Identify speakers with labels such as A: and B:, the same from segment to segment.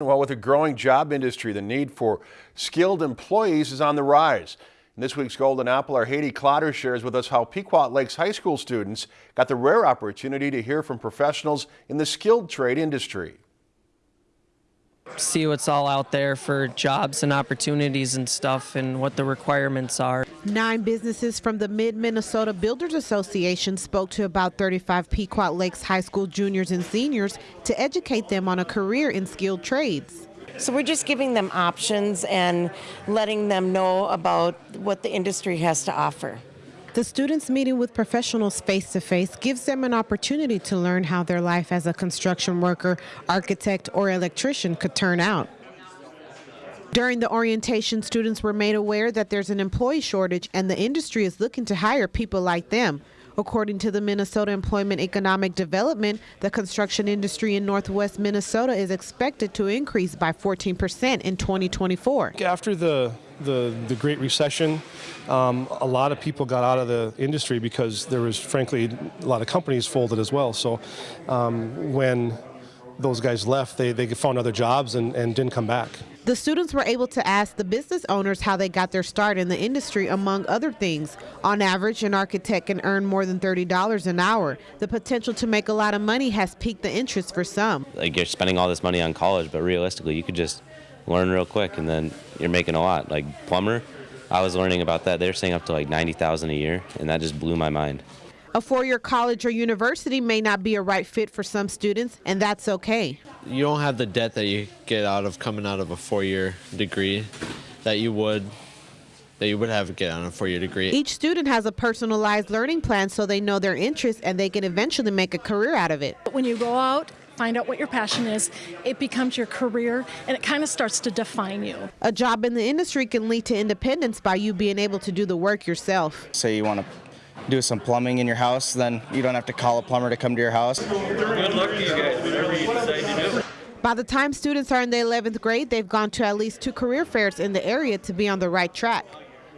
A: Well, with a growing job industry, the need for skilled employees is on the rise. In this week's Golden Apple, our Haiti Clotter shares with us how Pequot Lakes High School students got the rare opportunity to hear from professionals in the skilled trade industry
B: see what's all out there for jobs and opportunities and stuff and what the requirements are.
C: Nine businesses from the Mid Minnesota Builders Association spoke to about 35 Pequot Lakes High School juniors and seniors to educate them on a career in skilled trades.
D: So we're just giving them options and letting them know about what the industry has to offer.
C: The students meeting with professionals face to face gives them an opportunity to learn how their life as a construction worker, architect, or electrician could turn out. During the orientation, students were made aware that there's an employee shortage and the industry is looking to hire people like them. According to the Minnesota Employment Economic Development, the construction industry in northwest Minnesota is expected to increase by 14% in 2024.
E: After the the, the Great Recession, um, a lot of people got out of the industry because there was, frankly, a lot of companies folded as well. So um, when those guys left, they, they found other jobs and, and didn't come back.
C: The students were able to ask the business owners how they got their start in the industry, among other things. On average, an architect can earn more than $30 an hour. The potential to make a lot of money has piqued the interest for some.
F: Like you're spending all this money on college, but realistically, you could just learn real quick and then you're making a lot. Like plumber, I was learning about that. They're saying up to like 90,000 a year, and that just blew my mind.
C: A four-year college or university may not be a right fit for some students, and that's okay.
G: You don't have the debt that you get out of coming out of a four-year degree that you would that you would have get on a four-year degree.
C: Each student has a personalized learning plan so they know their interests and they can eventually make a career out of it.
H: When you go out find out what your passion is, it becomes your career and it kind of starts to define you.
C: A job in the industry can lead to independence by you being able to do the work yourself.
I: Say you want to do some plumbing in your house, then you don't have to call a plumber to come to your house.
J: Good luck to you guys, whatever you decide to do.
C: By the time students are in the 11th grade, they've gone to at least two career fairs in the area to be on the right track.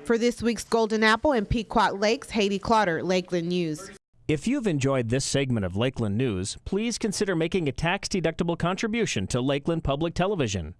C: For this week's Golden Apple and Pequot Lakes, Haiti Clotter, Lakeland News.
K: If you've enjoyed this segment of Lakeland News, please consider making a tax-deductible contribution to Lakeland Public Television.